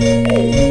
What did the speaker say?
Música